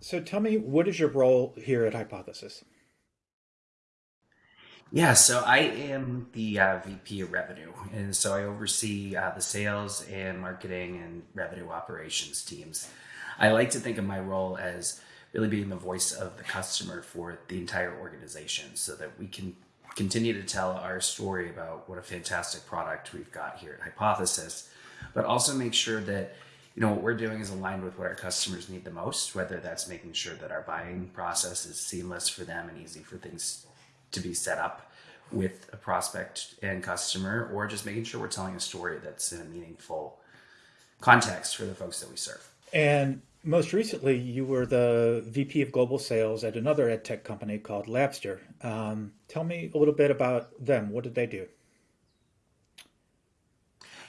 So tell me, what is your role here at Hypothesis? Yeah, so I am the uh, VP of Revenue, and so I oversee uh, the sales and marketing and revenue operations teams. I like to think of my role as really being the voice of the customer for the entire organization so that we can continue to tell our story about what a fantastic product we've got here at Hypothesis, but also make sure that you know what we're doing is aligned with what our customers need the most, whether that's making sure that our buying process is seamless for them and easy for things to be set up with a prospect and customer, or just making sure we're telling a story that's in a meaningful context for the folks that we serve. And most recently, you were the VP of Global Sales at another ed tech company called Labster. Um, tell me a little bit about them. What did they do?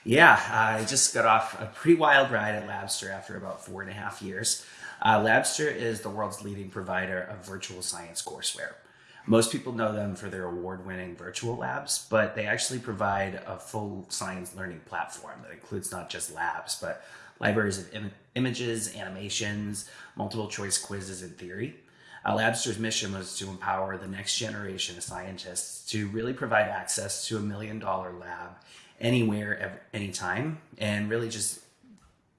Yeah, I just got off a pretty wild ride at Labster after about four and a half years. Uh, Labster is the world's leading provider of virtual science courseware. Most people know them for their award winning virtual labs, but they actually provide a full science learning platform that includes not just labs, but libraries of Im- images, animations, multiple choice quizzes, and theory. Uh, Labster's mission was to empower the next generation of scientists to really provide access to a million dollar lab anywhere, every, anytime, and really just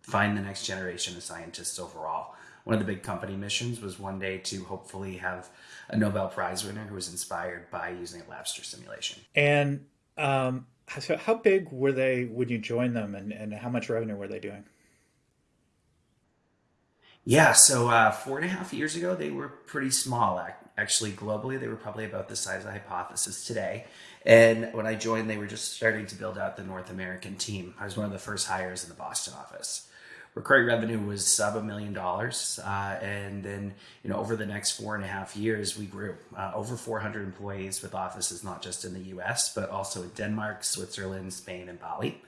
find the next generation of scientists overall. One of the big company missions was one day to hopefully have a Nobel Prize winner who was inspired by using a Labster simulation. And um, so, how big were they when you joined them, and, and how much revenue were they doing? Yeah, so uh, four and a half years ago, they were pretty small. Actually, globally, they were probably about the size of Hypothesis today. And when I joined, they were just starting to build out the North American team. I was one of the first hires in the Boston office. Recurring revenue was sub a million dollars, uh, and then you know over the next four and a half years, we grew uh, over 400 employees with offices not just in the U.S. but also in Denmark, Switzerland, Spain, and Bali.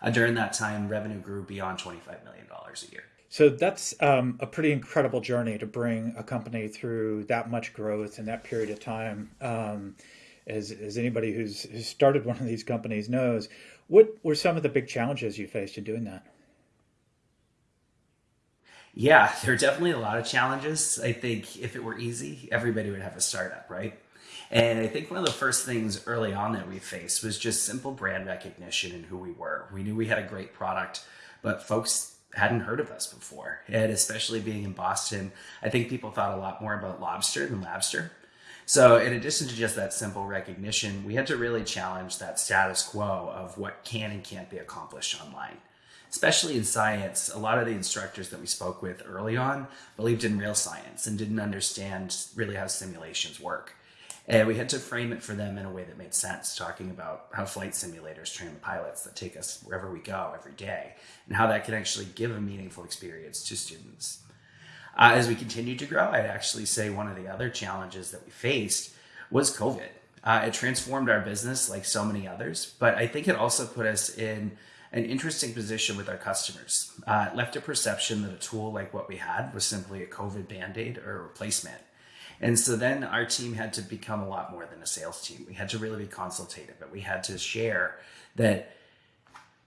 Uh, during that time, revenue grew beyond 25 million dollars a year. So that's um, a pretty incredible journey to bring a company through that much growth in that period of time. Um, as, as anybody who's, who's started one of these companies knows, what were some of the big challenges you faced in doing that? Yeah, there are definitely a lot of challenges. I think if it were easy, everybody would have a startup, right? And I think one of the first things early on that we faced was just simple brand recognition and who we were. We knew we had a great product, but folks hadn't heard of us before. And especially being in Boston, I think people thought a lot more about lobster than Labster. So, in addition to just that simple recognition, we had to really challenge that status quo of what can and can't be accomplished online. Especially in science, a lot of the instructors that we spoke with early on believed in real science and didn't understand really how simulations work. And we had to frame it for them in a way that made sense, talking about how flight simulators train the pilots that take us wherever we go every day, and how that can actually give a meaningful experience to students. Uh, as we continued to grow, I'd actually say one of the other challenges that we faced was COVID. Uh, it transformed our business like so many others, but I think it also put us in an interesting position with our customers. Uh, it left a perception that a tool like what we had was simply a COVID band aid or a replacement. And so then our team had to become a lot more than a sales team. We had to really be consultative, but we had to share that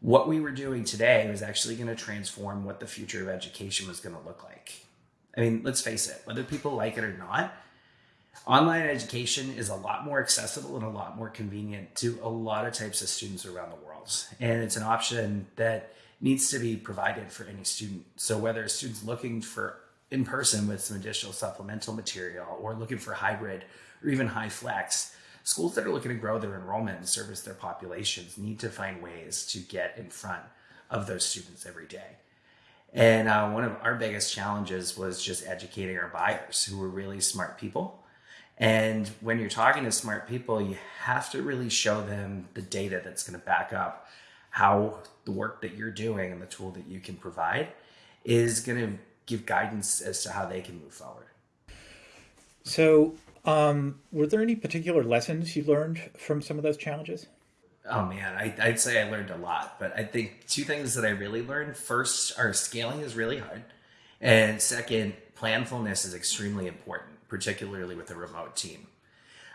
what we were doing today was actually going to transform what the future of education was going to look like. I mean, let's face it, whether people like it or not, online education is a lot more accessible and a lot more convenient to a lot of types of students around the world. And it's an option that needs to be provided for any student. So whether a student's looking for in person with some additional supplemental material or looking for hybrid or even HyFlex, schools that are looking to grow their enrollment and service their populations need to find ways to get in front of those students every day. And uh, one of our biggest challenges was just educating our buyers who were really smart people. And when you're talking to smart people, you have to really show them the data that's going to back up how the work that you're doing and the tool that you can provide is going to give guidance as to how they can move forward. So, um, were there any particular lessons you learned from some of those challenges? Oh man, I, would say I learned a lot, but I think two things that I really learned first are scaling is really hard. And second, planfulness is extremely important, particularly with a remote team.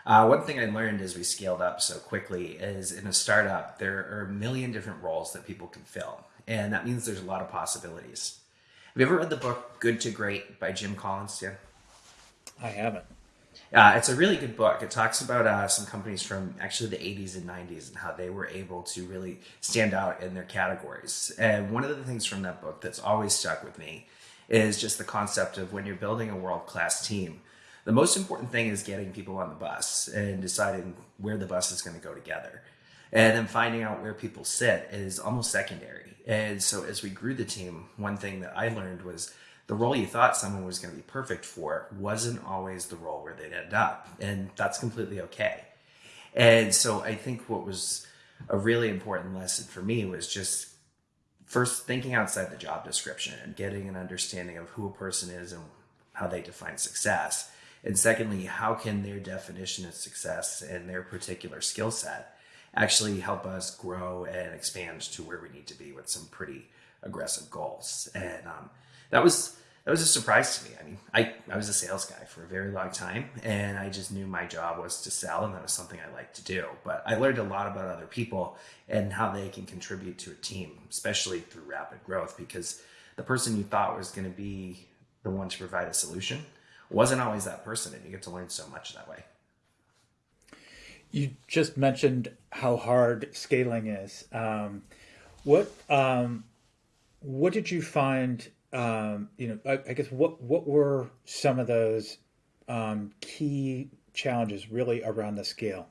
Uh, one thing I learned as we scaled up so quickly is in a startup, there are a million different roles that people can fill. And that means there's a lot of possibilities you ever read the book Good to Great by Jim Collins? Yeah. I haven't. Uh, it's a really good book. It talks about uh, some companies from actually the 80s and 90s and how they were able to really stand out in their categories. And one of the things from that book that's always stuck with me is just the concept of when you're building a world class team, the most important thing is getting people on the bus and deciding where the bus is going to go together. And then finding out where people sit is almost secondary. And so as we grew the team, one thing that I learned was the role you thought someone was going to be perfect for wasn't always the role where they'd end up. And that's completely okay. And so I think what was a really important lesson for me was just first thinking outside the job description and getting an understanding of who a person is and how they define success. And secondly, how can their definition of success and their particular skill set actually help us grow and expand to where we need to be with some pretty aggressive goals. And um, that was that was a surprise to me. I mean, I, I was a sales guy for a very long time and I just knew my job was to sell and that was something I liked to do. But I learned a lot about other people and how they can contribute to a team, especially through rapid growth, because the person you thought was going to be the one to provide a solution wasn't always that person. And you get to learn so much that way. You just mentioned how hard scaling is. Um, what um, what did you find um, you know, I, I, guess what what were some of those um, key challenges really around the scale?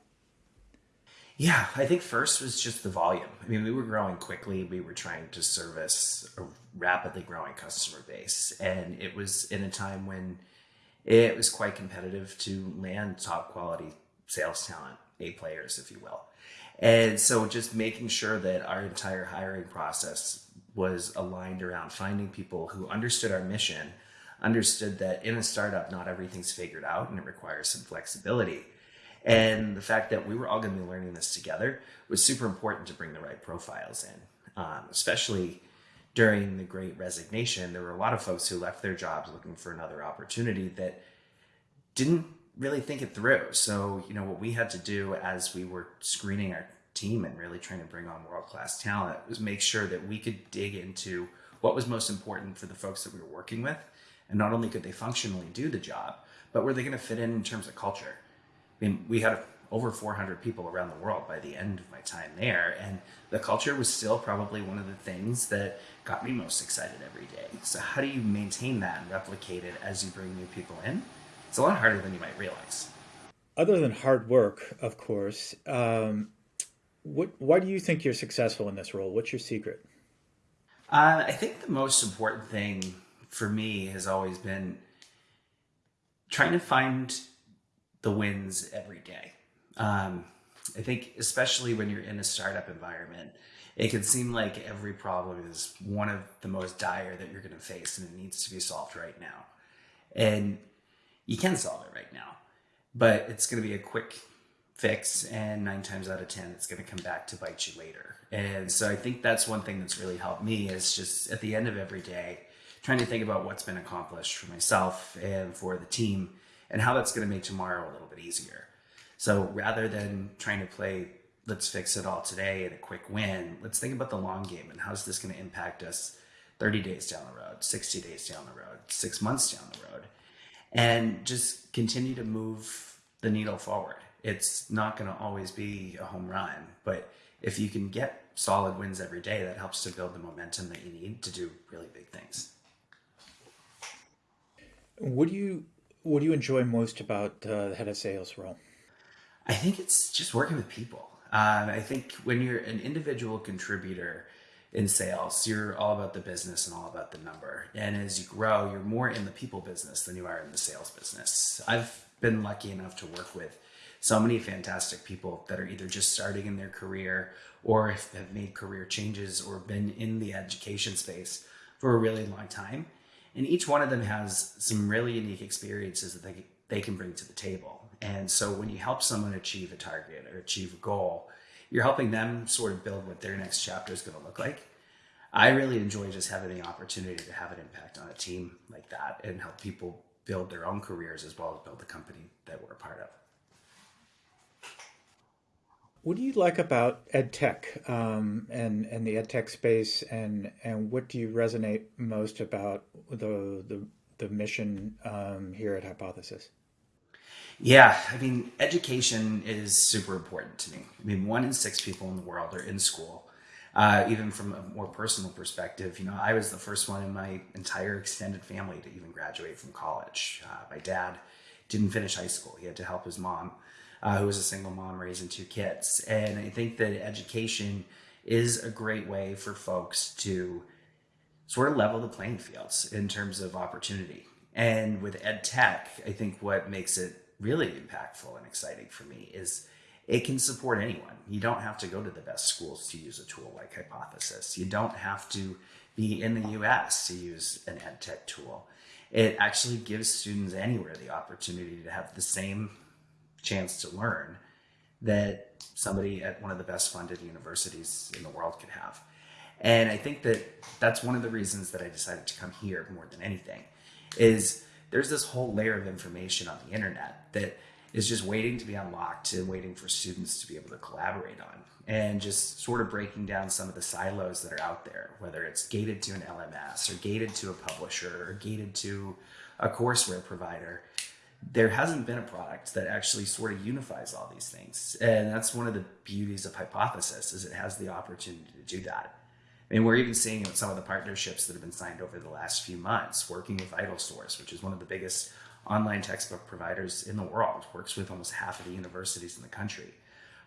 Yeah, I think first was just the volume. I mean, we were growing quickly. We were trying to service a rapidly growing customer base, and it was in a time when it was quite competitive to land top quality sales talent, A players, if you will. And so just making sure that our entire hiring process was aligned around finding people who understood our mission, understood that in a startup, not everything's figured out and it requires some flexibility. And the fact that we were all going to be learning this together was super important to bring the right profiles in, um, especially during the great resignation. There were a lot of folks who left their jobs looking for another opportunity that didn't really think it through. So, you know, what we had to do as we were screening our team and really trying to bring on world class talent was make sure that we could dig into what was most important for the folks that we were working with. And not only could they functionally do the job, but were they going to fit in in terms of culture? I mean, we had over 400 people around the world by the end of my time there. And the culture was still probably one of the things that got me most excited every day. So, how do you maintain that and replicate it as you bring new people in? It's a lot harder than you might realize. Other than hard work, of course, um, what, why do you think you're successful in this role? What's your secret? Uh, I think the most important thing for me has always been trying to find the wins every day. Um, I think, especially when you're in a startup environment, it can seem like every problem is one of the most dire that you're going to face and it needs to be solved right now. And you can solve it right now, but it's going to be a quick fix and nine times out of 10, it's going to come back to bite you later. And so I think that's one thing that's really helped me is just at the end of every day, trying to think about what's been accomplished for myself and for the team and how that's going to make tomorrow a little bit easier. So rather than trying to play, let's fix it all today and a quick win, let's think about the long game and how's this going to impact us 30 days down the road, 60 days down the road, six months down the road and just continue to move the needle forward. It's not going to always be a home run, but if you can get solid wins every day, that helps to build the momentum that you need to do really big things. What do you what do you enjoy most about uh, the head of sales role? I think it's just working with people. Um, I think when you're an individual contributor, in sales. You're all about the business and all about the number. And as you grow, you're more in the people business than you are in the sales business. I've been lucky enough to work with so many fantastic people that are either just starting in their career or have made career changes or been in the education space for a really long time. And each one of them has some really unique experiences that they, they can bring to the table. And so when you help someone achieve a target or achieve a goal, you're helping them sort of build what their next chapter is going to look like. I really enjoy just having the opportunity to have an impact on a team like that and help people build their own careers as well as build the company that we're a part of. What do you like about ed tech um, and and the ed tech space, and and what do you resonate most about the the, the mission um, here at Hypothesis? Yeah, I mean, education is super important to me. I mean, one in six people in the world are in school. Uh, even from a more personal perspective, you know, I was the first one in my entire extended family to even graduate from college. Uh, my dad didn't finish high school; he had to help his mom, uh, who was a single mom raising two kids. And I think that education is a great way for folks to sort of level the playing fields in terms of opportunity. And with ed tech, I think what makes it really impactful and exciting for me is it can support anyone. You don't have to go to the best schools to use a tool like Hypothesis. You don't have to be in the US to use an ed tech tool. It actually gives students anywhere the opportunity to have the same chance to learn that somebody at one of the best funded universities in the world could have. And I think that that's one of the reasons that I decided to come here more than anything is there's this whole layer of information on the internet that is just waiting to be unlocked and waiting for students to be able to collaborate on and just sort of breaking down some of the silos that are out there, whether it's gated to an LMS or gated to a publisher or gated to a courseware provider. There hasn't been a product that actually sort of unifies all these things. And that's one of the beauties of Hypothesis is it has the opportunity to do that. Mean, we're even seeing with some of the partnerships that have been signed over the last few months, working with VitalSource, which is one of the biggest online textbook providers in the world, works with almost half of the universities in the country.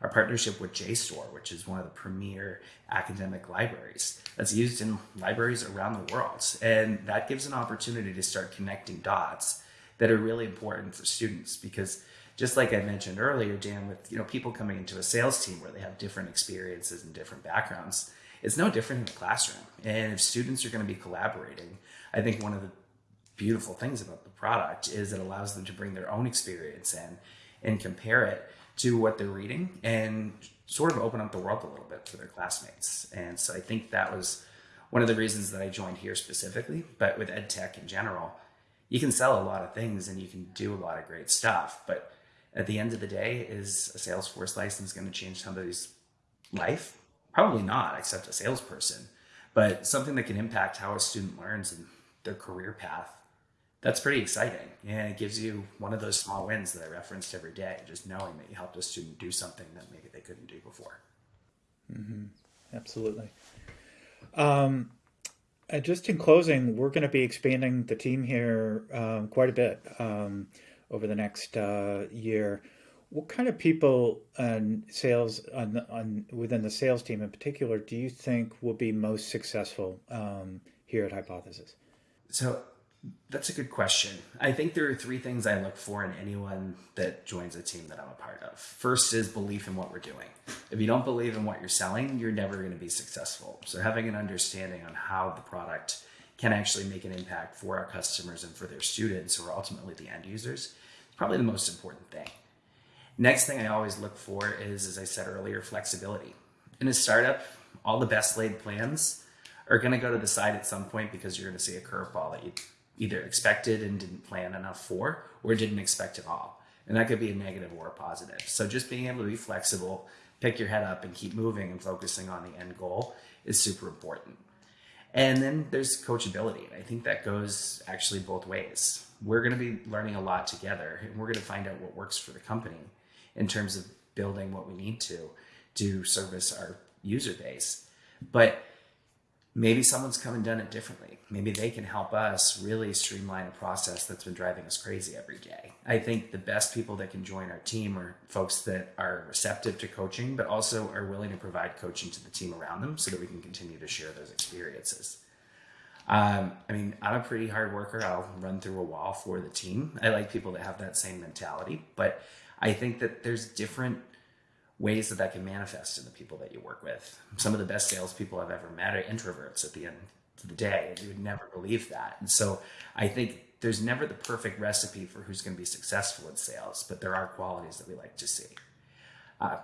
Our partnership with JSTOR, which is one of the premier academic libraries that's used in libraries around the world. And that gives an opportunity to start connecting dots that are really important for students because just like I mentioned earlier, Dan, with you know people coming into a sales team where they have different experiences and different backgrounds, it's no different in the classroom. And if students are going to be collaborating, I think one of the beautiful things about the product is it allows them to bring their own experience in and compare it to what they're reading and sort of open up the world a little bit for their classmates. And so I think that was one of the reasons that I joined here specifically, but with ed tech in general, you can sell a lot of things and you can do a lot of great stuff, but at the end of the day, is a Salesforce license going to change somebody's life? Probably not, except a salesperson, but something that can impact how a student learns and their career path. That's pretty exciting. And it gives you one of those small wins that I referenced every day, just knowing that you helped a student do something that maybe they couldn't do before. Mm-hmm. Absolutely. Um, just in closing, we're going to be expanding the team here um, quite a bit um, over the next uh, year. What kind of people and sales on, on within the sales team in particular do you think will be most successful um, here at Hypothesis? So that's a good question. I think there are three things I look for in anyone that joins a team that I'm a part of. First is belief in what we're doing. If you don't believe in what you're selling, you're never going to be successful. So having an understanding on how the product can actually make an impact for our customers and for their students, who are ultimately the end users, probably the most important thing. Next thing I always look for is, as I said earlier, flexibility. In a startup, all the best laid plans are going to go to the side at some point because you're going to see a curveball that you either expected and didn't plan enough for or didn't expect at all. And that could be a negative or a positive. So just being able to be flexible, pick your head up and keep moving and focusing on the end goal is super important. And then there's coachability. And I think that goes actually both ways. We're going to be learning a lot together and we're going to find out what works for the company in terms of building what we need to to service our user base. But maybe someone's come and done it differently. Maybe they can help us really streamline a process that's been driving us crazy every day. I think the best people that can join our team are folks that are receptive to coaching, but also are willing to provide coaching to the team around them so that we can continue to share those experiences. Um, I mean, I'm a pretty hard worker. I'll run through a wall for the team. I like people that have that same mentality, but I think that there's different ways that that can manifest in the people that you work with. Some of the best salespeople I've ever met are introverts at the end of the day, you would never believe that. And so I think there's never the perfect recipe for who's going to be successful in sales, but there are qualities that we like to see. Uh,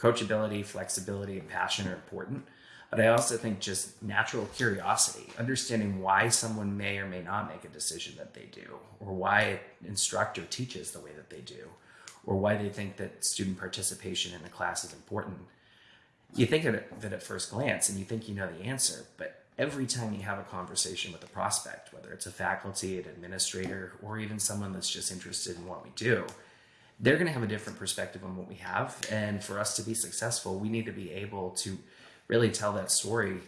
coachability, flexibility, and passion are important. But I also think just natural curiosity, understanding why someone may or may not make a decision that they do, or why an instructor teaches the way that they do, or why they think that student participation in the class is important, you think of it at first glance and you think you know the answer, but every time you have a conversation with a prospect, whether it's a faculty, an administrator, or even someone that's just interested in what we do, they're going to have a different perspective on what we have. And for us to be successful, we need to be able to really tell that story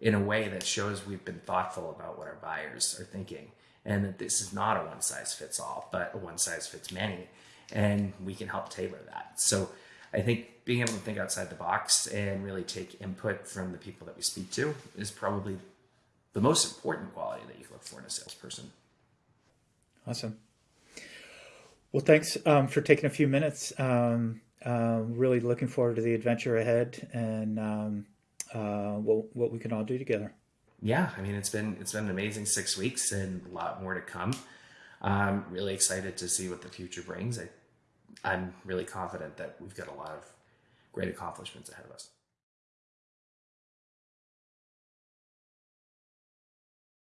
in a way that shows we've been thoughtful about what our buyers are thinking and that this is not a one size fits all, but a one size fits many. And we can help tailor that. So I think being able to think outside the box and really take input from the people that we speak to is probably the most important quality that you look for in a salesperson. Awesome. Well, thanks um, for taking a few minutes. Um, uh, really looking forward to the adventure ahead and um, uh, what, what we can all do together. Yeah, I mean it's been it's been an amazing six weeks and a lot more to come. I'm really excited to see what the future brings. I, I'm really confident that we've got a lot of great accomplishments ahead of us.